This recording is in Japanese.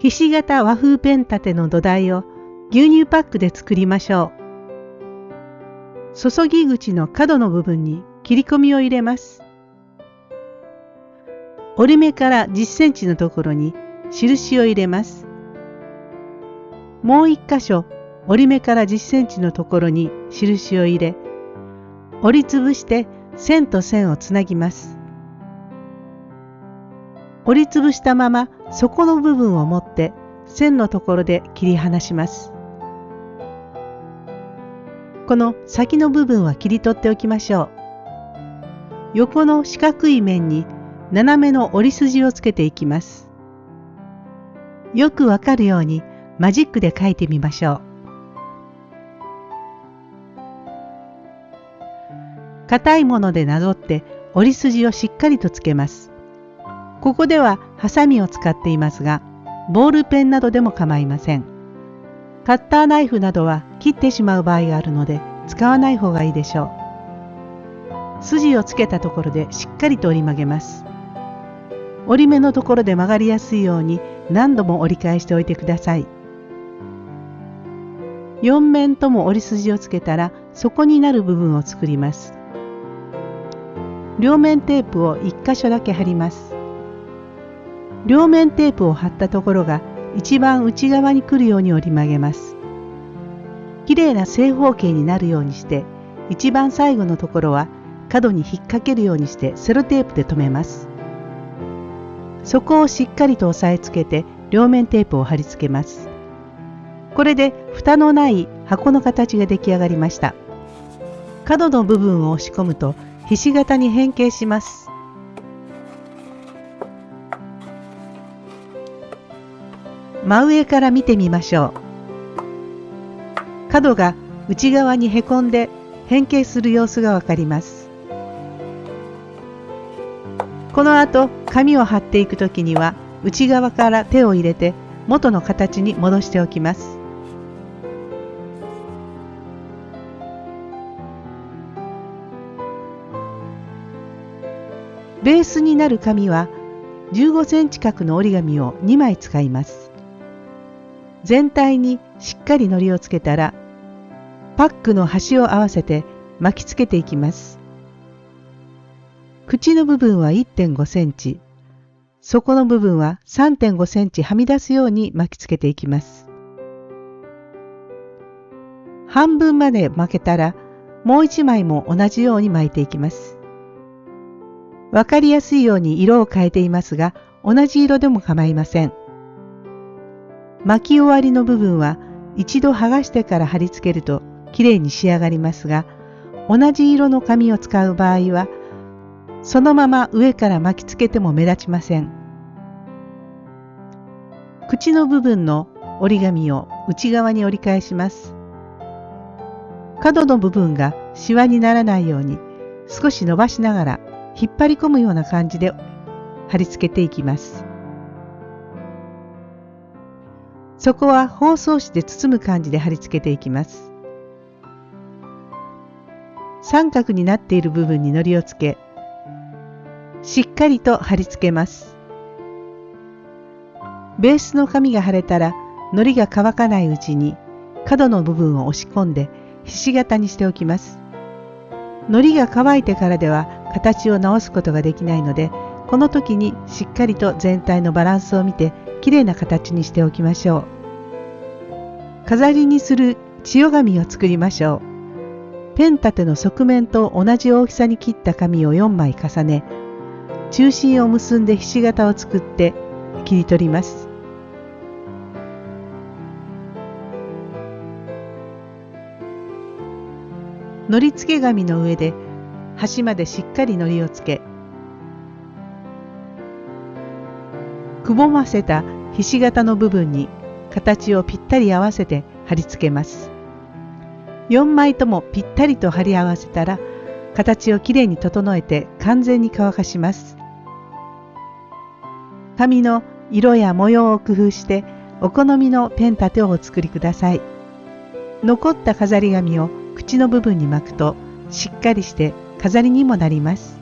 ひし形和風ペン立ての土台を牛乳パックで作りましょう。注ぎ口の角の部分に切り込みを入れます。折り目から10センチのところに印を入れます。もう一箇所折り目から10センチのところに印を入れ、折りつぶして線と線をつなぎます。折りつぶしたまま底の部分を持って線のところで切り離します。この先の部分は切り取っておきましょう。横の四角い面に斜めの折り筋をつけていきます。よくわかるようにマジックで書いてみましょう。硬いものでなぞって折り筋をしっかりとつけます。ここではハサミを使っていますが、ボールペンなどでも構いません。カッターナイフなどは切ってしまう場合があるので使わない方がいいでしょう。筋をつけたところでしっかりと折り曲げます。折り目のところで曲がりやすいように何度も折り返しておいてください。4面とも折り筋をつけたら底になる部分を作ります。両面テープを1箇所だけ貼ります。両面テープを貼ったところが一番内側に来るように折り曲げます。きれいな正方形になるようにして一番最後のところは角に引っ掛けるようにしてセロテープで留めます。底をしっかりと押さえつけて両面テープを貼り付けます。これで蓋のない箱の形が出来上がりました。角の部分を押し込むとひし形に変形します。真上から見てみましょう。角が内側にへこんで変形する様子がわかります。この後紙を貼っていくときには内側から手を入れて元の形に戻しておきます。ベースになる紙は15センチ角の折り紙を2枚使います。全体にしっかり糊をつけたらパックの端を合わせて巻きつけていきます。口の部分は1.5センチ、底の部分は3.5センチはみ出すように巻きつけていきます。半分まで巻けたらもう一枚も同じように巻いていきます。わかりやすいように色を変えていますが同じ色でも構いません。巻き終わりの部分は一度剥がしてから貼り付けるときれいに仕上がりますが同じ色の紙を使う場合はそのまま上から巻きつけても目立ちません。口の部分の折り紙を内側に折り返します。角の部分がシワにならないように少し伸ばしながら引っ張り込むような感じで貼り付けていきます。そこは包装紙で包む感じで貼り付けていきます。三角になっている部分に糊をつけ、しっかりと貼り付けます。ベースの紙が貼れたら、糊が乾かないうちに角の部分を押し込んでひし形にしておきます。糊が乾いてからでは形を直すことができないので、この時にしっかりと全体のバランスを見てきれいな形にしておきましょう。飾りにする千代紙を作りましょう。ペン立ての側面と同じ大きさに切った紙を4枚重ね、中心を結んでひし形を作って切り取ります。糊付け紙の上で端までしっかり糊をつけくぼませたひし形の部分に形をぴったり合わせて貼り付けます。4枚ともぴったりと貼り合わせたら形をきれいに整えて完全に乾かします。紙の色や模様を工夫してお好みのペン立てをお作りください。残った飾り紙を口の部分に巻くとしっかりして飾りにもなります。